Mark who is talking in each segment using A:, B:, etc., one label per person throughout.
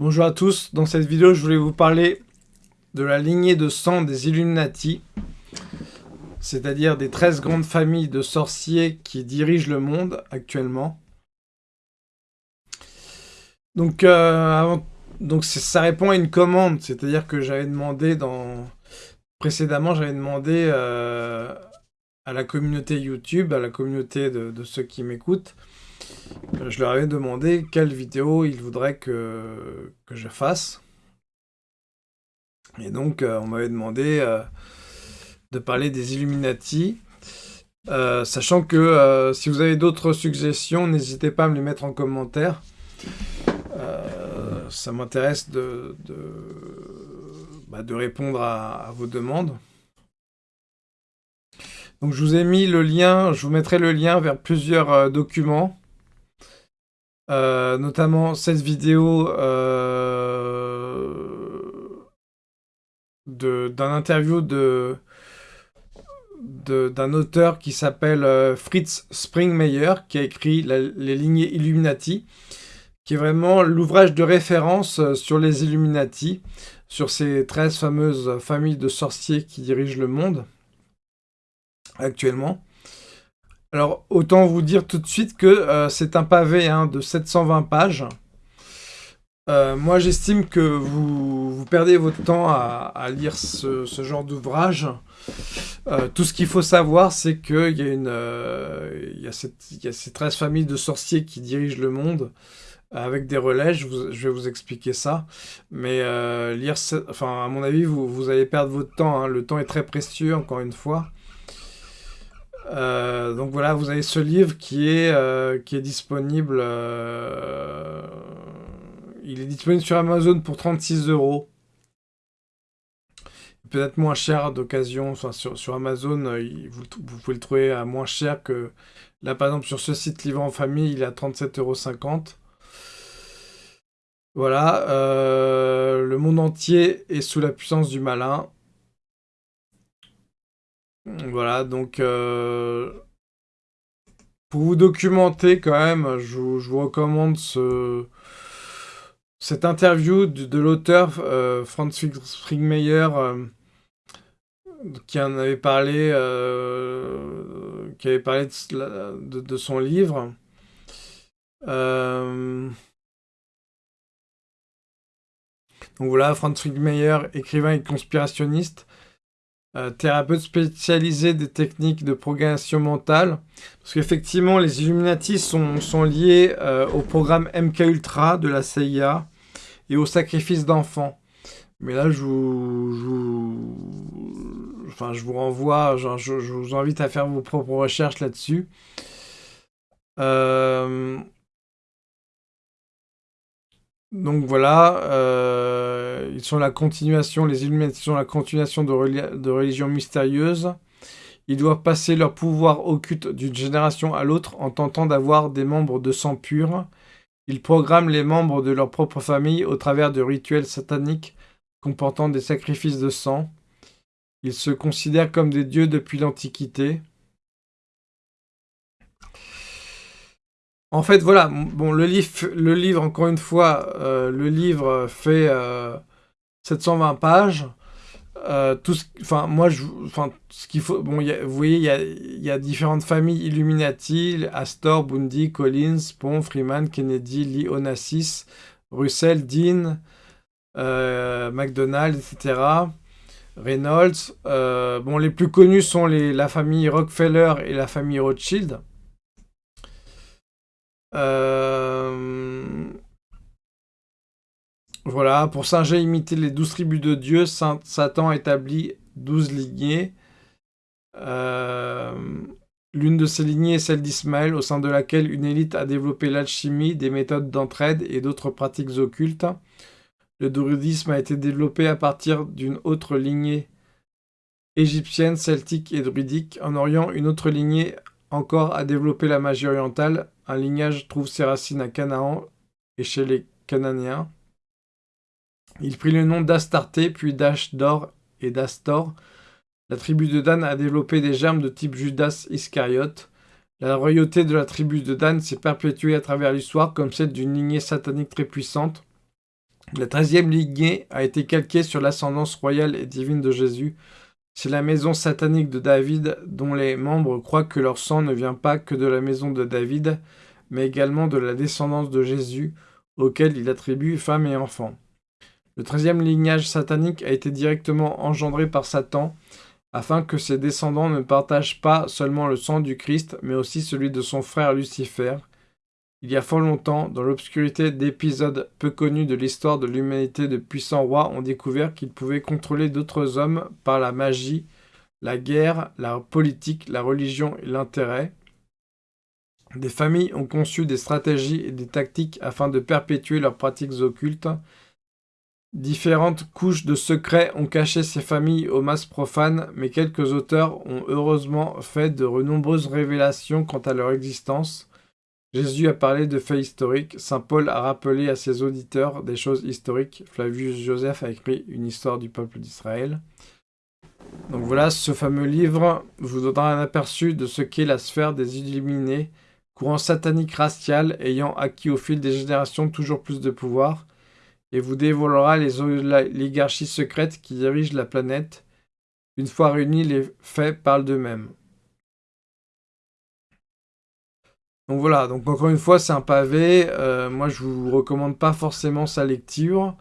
A: Bonjour à tous, dans cette vidéo je voulais vous parler de la lignée de sang des Illuminati, c'est-à-dire des 13 grandes familles de sorciers qui dirigent le monde actuellement. Donc, euh, ça répond à une commande, c'est-à-dire que j'avais demandé dans... Précédemment, j'avais demandé euh, à la communauté YouTube, à la communauté de ceux qui m'écoutent, je leur avais demandé quelle vidéo ils voudraient que, que je fasse. Et donc, euh, on m'avait demandé euh, de parler des Illuminati. Euh, sachant que si vous avez d'autres suggestions, n'hésitez pas à me les mettre en commentaire. ça m'intéresse de, de, bah, de, répondre à, à, vos demandes. Donc je vous ai mis le lien, je vous mettrai le lien vers plusieurs documents euh, notamment cette vidéo euh, d'un interview d'un auteur qui s'appelle euh, Fritz Springmeier, qui a écrit Les lignées Illuminati, qui est vraiment l'ouvrage de référence sur les Illuminati, sur ces 13 fameuses familles de sorciers qui dirigent le monde actuellement. Alors, autant vous dire tout de suite que euh, c'est un pavé hein, de 720 pages. Euh, moi, j'estime que vous, perdez votre temps à, lire ce, genre d'ouvrage. Euh, tout ce qu'il faut savoir, c'est qu'il y, a il, y a ces 13 familles de sorciers qui dirigent le monde avec des relais, je, vais vous expliquer ça. Mais lire, enfin, à mon avis, vous, allez perdre votre temps. Hein. Le temps est très précieux, encore une fois. Euh, donc voilà, vous avez ce livre qui est, euh, qui est disponible. Euh, il est disponible sur Amazon pour 36 euros. Peut-être moins cher d'occasion. Enfin, sur, Amazon, vous, pouvez le trouver à moins cher que... Là, par exemple, sur ce site Livre en famille, il est à 37,50 euros. Voilà. le monde entier est sous la puissance du malin. Voilà, donc euh, pour vous documenter quand même, je vous, recommande ce, cette interview de, l'auteur euh, Franz Springmeier euh, qui en avait parlé, qui avait parlé de, de son livre. donc voilà, Franz Springmeier, écrivain et conspirationniste, euh, thérapeute spécialisé des techniques de progression mentale. Parce qu'effectivement, les Illuminati sont, liés euh, au programme MK Ultra de la CIA et au sacrifice d'enfants. Mais là, je vous, enfin, je vous renvoie, je, je, vous invite à faire vos propres recherches là-dessus. Euh, donc voilà, euh, ils sont la continuation, les Illuminati sont la continuation de, de religions mystérieuses. Ils doivent passer leur pouvoir occulte d'une génération à l'autre en tentant d'avoir des membres de sang pur. Ils programment les membres de leur propre famille au travers de rituels sataniques comportant des sacrifices de sang. Ils se considèrent comme des dieux depuis l'Antiquité. En fait, voilà, bon, le livre, le livre encore une fois, euh, le livre fait 720 euh, pages. Euh, tout enfin, moi, je, enfin, ce qu'il faut, bon, vous voyez, il y a, différentes familles Illuminati, Astor, Bundy, Collins, Pont, Freeman, Kennedy, Lee Onassis, Russell, Dean, McDonald, etc. Reynolds. bon, les plus connus sont les, la famille Rockefeller et la famille Rothschild. Euh, voilà, pour Singer imiter les douze tribus de Dieu, Satan établit douze lignées. Euh, l'une de ces lignées est celle d'Ismaël, au sein de laquelle une élite a développé l'alchimie, des méthodes d'entraide et d'autres pratiques occultes. Le druidisme a été développé à partir d'une autre lignée égyptienne, celtique et druidique. En Orient, une autre lignée encore a développé la magie orientale, un lignage trouve ses racines à Canaan et chez les Cananéens. Il prit le nom d'Astarté, puis d'Ashdor et d'Astor. La tribu de Dan a développé des germes de type Judas Iscariote. La royauté de la tribu de Dan s'est perpétuée à travers l'histoire comme celle d'une lignée satanique très puissante. La treizième lignée a été calquée sur l'ascendance royale et divine de Jésus. C'est la maison satanique de David dont les membres croient que leur sang ne vient pas que de la maison de David, mais également de la descendance de Jésus, auquel il attribue femmes et enfants. Le treizième lignage satanique a été directement engendré par Satan, afin que ses descendants ne partagent pas seulement le sang du Christ, mais aussi celui de son frère Lucifer, il y a fort longtemps, dans l'obscurité d'épisodes peu connus de l'histoire de l'humanité, de puissants rois ont découvert qu'ils pouvaient contrôler d'autres hommes par la magie, la guerre, la politique, la religion et l'intérêt. Des familles ont conçu des stratégies et des tactiques afin de perpétuer leurs pratiques occultes. Différentes couches de secrets ont caché ces familles aux masses profanes, mais quelques auteurs ont heureusement fait de nombreuses révélations quant à leur existence. Jésus a parlé de faits historiques, Saint Paul a rappelé à ses auditeurs des choses historiques, Flavius Joseph a écrit une histoire du peuple d'Israël. Donc voilà, ce fameux livre vous donnera un aperçu de ce qu'est la sphère des illuminés, courant satanique racial ayant acquis au fil des générations toujours plus de pouvoir, et vous dévoilera les oligarchies secrètes qui dirigent la planète. Une fois réunis, les faits parlent d'eux-mêmes. Donc voilà, donc encore une fois, c'est un pavé. Euh, moi, je vous recommande pas forcément sa lecture.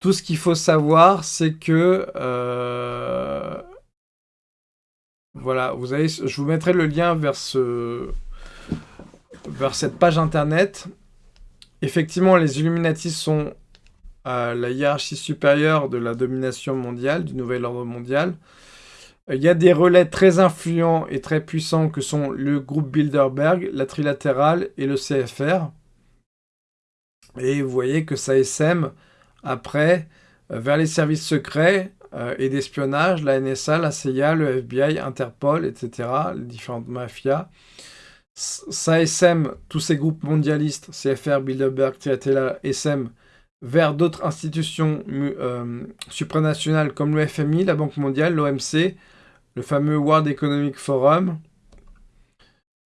A: Tout ce qu'il faut savoir, c'est que... Euh, voilà, vous avez, je vous mettrai le lien vers, ce, vers cette page internet. Effectivement, les Illuminati sont à la hiérarchie supérieure de la domination mondiale, du nouvel ordre mondial. Il y a des relais très influents et très puissants que sont le groupe Bilderberg, la Trilatérale et le CFR. Et vous voyez que ça essaime après euh, vers les services secrets euh, et d'espionnage, la NSA, la CIA, le FBI, Interpol, etc., les différentes mafias. Essaime tous ces groupes mondialistes, CFR, Bilderberg, Trilatérale, SM, vers d'autres institutions euh, supranationales comme le FMI, la Banque mondiale, l'OMC, le fameux World Economic Forum,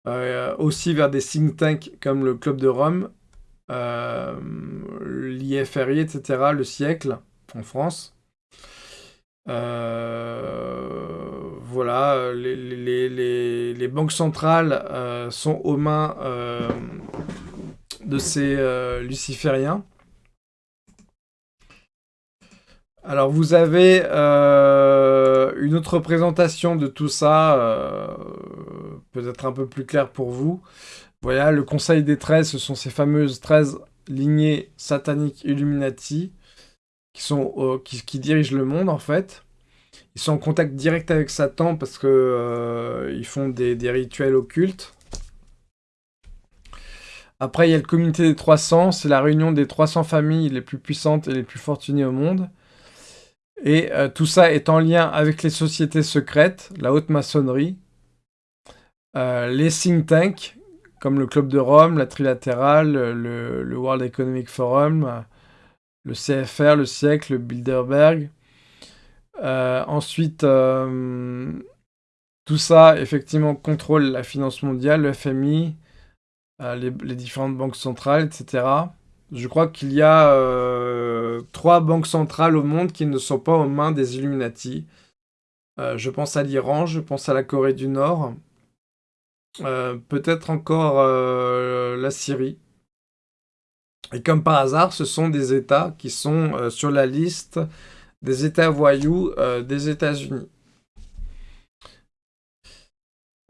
A: euh, aussi vers des think tanks comme le Club de Rome, euh, l'IFRI, etc., le siècle en France. Voilà, les, banques centrales sont aux mains de ces lucifériens. Alors vous avez euh, une autre représentation de tout ça, euh, peut-être un peu plus clair pour vous. Voilà, le Conseil des 13, ce sont ces fameuses 13 lignées sataniques Illuminati qui, sont, qui, dirigent le monde en fait. Ils sont en contact direct avec Satan parce que euh, ils font des, des, rituels occultes. Après, il y a le comité des 300, c'est la réunion des 300 familles les plus puissantes et les plus fortunées au monde. Et euh, tout ça est en lien avec les sociétés secrètes, la haute maçonnerie, euh, les think tanks, comme le Club de Rome, la Trilatérale, le, World Economic Forum, le CFR, le siècle, le Bilderberg. Euh, ensuite, tout ça, effectivement, contrôle la finance mondiale, le FMI, les, différentes banques centrales, etc. Je crois qu'il y a euh, trois banques centrales au monde qui ne sont pas aux mains des Illuminati. Euh, je pense à l'Iran, je pense à la Corée du Nord, euh, peut-être encore la Syrie. Et comme par hasard, ce sont des États qui sont sur la liste des États voyous des États-Unis.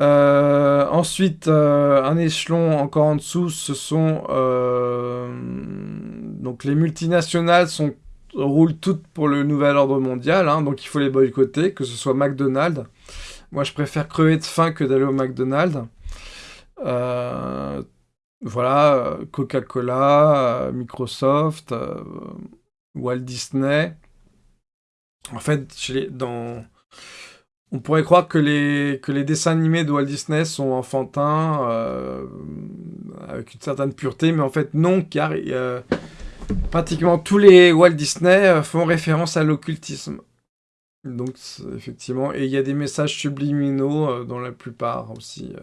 A: Euh, ensuite, euh, un échelon encore en dessous, ce sont... Euh, donc les multinationales roulent toutes pour le nouvel ordre mondial, hein, donc il faut les boycotter, que ce soit McDonald's. Moi, je préfère crever de faim que d'aller au McDonald's. voilà, Coca-Cola, Microsoft, Walt Disney. En fait, on pourrait croire que les, dessins animés de Walt Disney sont enfantins, euh, avec une certaine pureté, mais en fait non, car pratiquement tous les Walt Disney euh, font référence à l'occultisme. Donc effectivement, et il y a des messages subliminaux euh, dans la plupart aussi.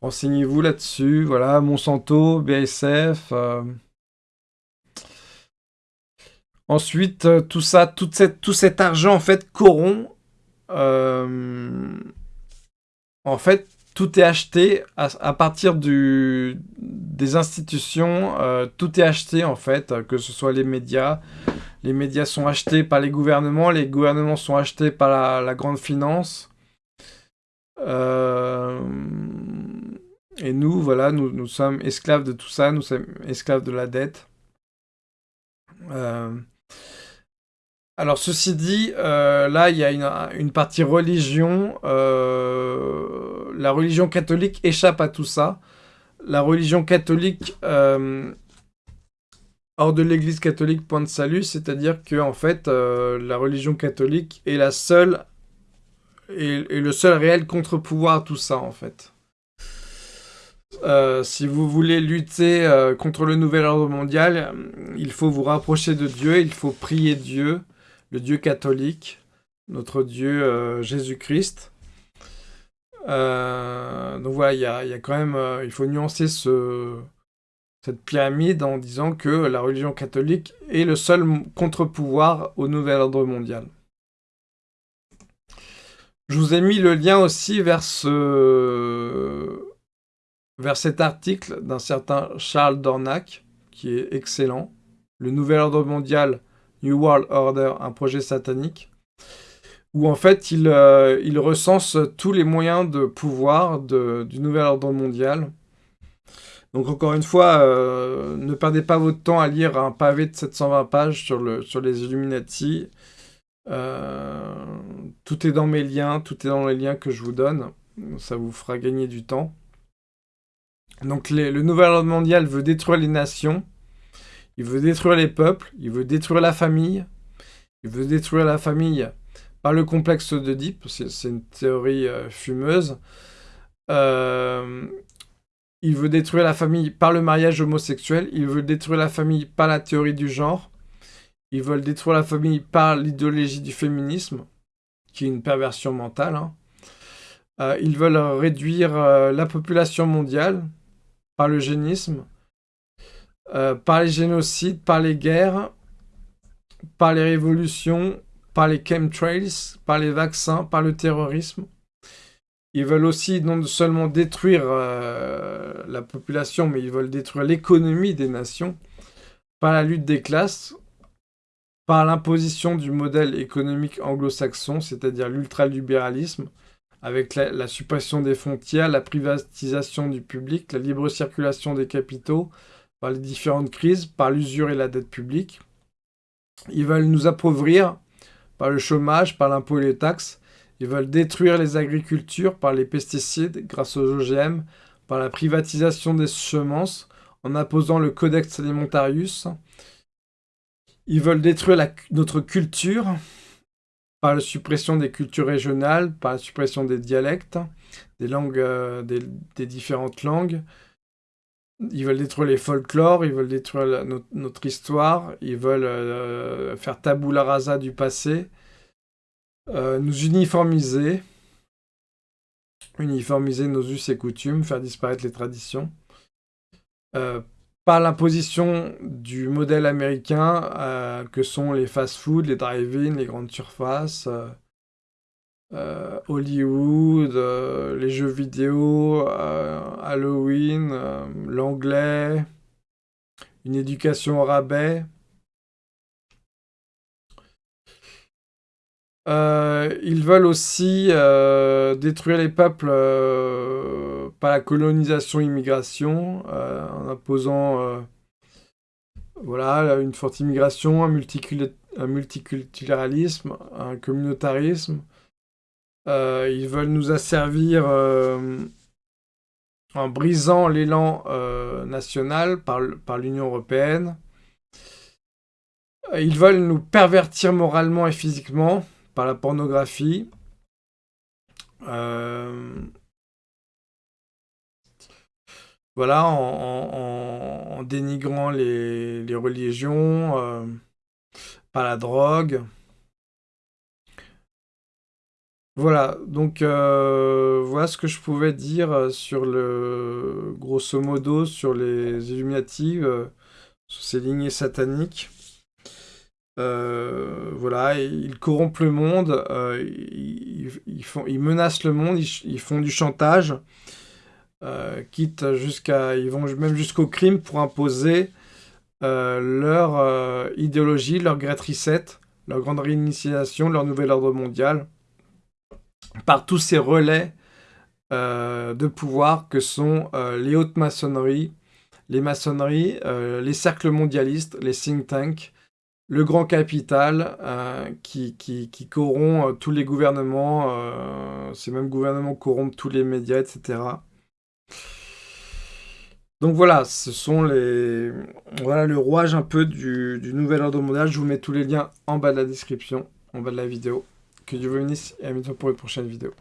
A: Renseignez-vous là-dessus, voilà, Monsanto, BSF... Ensuite, tout ça, toute cette, tout cet argent, en fait, corrompt. en fait, tout est acheté à, partir des institutions. tout est acheté, en fait, que ce soit les médias, les médias sont achetés par les gouvernements, les gouvernements sont achetés par la, grande finance. Euh, et nous, voilà, nous, sommes esclaves de tout ça, nous sommes esclaves de la dette. Euh, alors, ceci dit, euh, là, il y a une partie religion. La religion catholique échappe à tout ça. La religion catholique hors de l'église catholique point de salut, c'est-à-dire que en fait, euh, la religion catholique est la seule le seul réel contre-pouvoir à tout ça en fait. Euh, si vous voulez lutter euh, contre le nouvel ordre mondial, il faut vous rapprocher de Dieu, il faut prier Dieu, le Dieu catholique, notre Dieu Jésus-Christ. Donc voilà, il y a, quand même, il faut nuancer ce, cette pyramide en disant que la religion catholique est le seul contre-pouvoir au nouvel ordre mondial. Je vous ai mis le lien aussi vers, vers cet article d'un certain Charles Dornac, qui est excellent. Le nouvel ordre mondial, New World Order, un projet satanique, où en fait il, euh, il recense tous les moyens de pouvoir du nouvel ordre mondial, donc encore une fois, euh, ne perdez pas votre temps à lire un pavé de 720 pages sur les Illuminati. Euh, tout est dans mes liens, tout est dans les liens que je vous donne. Ça vous fera gagner du temps. Donc le nouvel ordre mondial veut détruire les nations, il veut détruire les peuples, il veut détruire la famille, il veut détruire la famille par le complexe d'Oedipe, c'est une théorie euh, fumeuse. Euh, il veut détruire la famille par le mariage homosexuel. Il veut détruire la famille par la théorie du genre. Ils veulent détruire la famille par l'idéologie du féminisme, qui est une perversion mentale. Hein. Euh, ils veulent réduire la population mondiale par le génisme, par les génocides, par les guerres, par les révolutions, par les chemtrails, par les vaccins, par le terrorisme. Ils veulent aussi non seulement détruire euh, la population, mais ils veulent détruire l'économie des nations par la lutte des classes, par l'imposition du modèle économique anglo-saxon, c'est-à-dire l'ultralibéralisme, avec la, suppression des frontières, la privatisation du public, la libre circulation des capitaux, par les différentes crises, par l'usure et la dette publique. Ils veulent nous appauvrir par le chômage, par l'impôt et les taxes, ils veulent détruire les agricultures par les pesticides grâce aux OGM, par la privatisation des semences, en imposant le Codex Alimentarius. Ils veulent détruire notre culture par la suppression des cultures régionales, par la suppression des dialectes, des langues, euh, des, différentes langues. Ils veulent détruire les folklores, ils veulent détruire notre, histoire, ils veulent euh, faire tabula rasa du passé, euh, nous uniformiser, uniformiser nos us et coutumes, faire disparaître les traditions, euh, par l'imposition du modèle américain que sont les fast-food, les drive-in, les grandes surfaces, Hollywood, les jeux vidéo, Halloween, l'anglais, une éducation au rabais, Euh, ils veulent aussi euh, détruire les peuples euh, par la colonisation-immigration, en imposant voilà, une forte immigration, un, multiculturalisme, un communautarisme. Ils veulent nous asservir en brisant l'élan national par, l'Union européenne. Ils veulent nous pervertir moralement et physiquement par la pornographie. Euh, voilà, en, dénigrant les, religions, euh, par la drogue. Voilà, donc euh, voilà ce que je pouvais dire sur le, grosso modo, sur les Illuminati, sur ces lignées sataniques. voilà, ils corrompent le monde, ils menacent le monde, ils, font du chantage, quitte jusqu'à, ils vont même jusqu'au crime pour imposer leur idéologie, leur Great Reset, leur grande réinitialisation, leur nouvel ordre mondial, par tous ces relais euh, de pouvoir que sont euh, les hautes maçonneries, les maçonneries, euh, les cercles mondialistes, les think tanks, le grand capital qui, corrompt tous les gouvernements, ces mêmes gouvernements corrompent tous les médias, etc. Donc voilà, ce sont les... Voilà le rouage un peu du nouvel ordre mondial. Je vous mets tous les liens en bas de la description, en bas de la vidéo. Que Dieu vous bénisse et à bientôt pour une prochaine vidéo.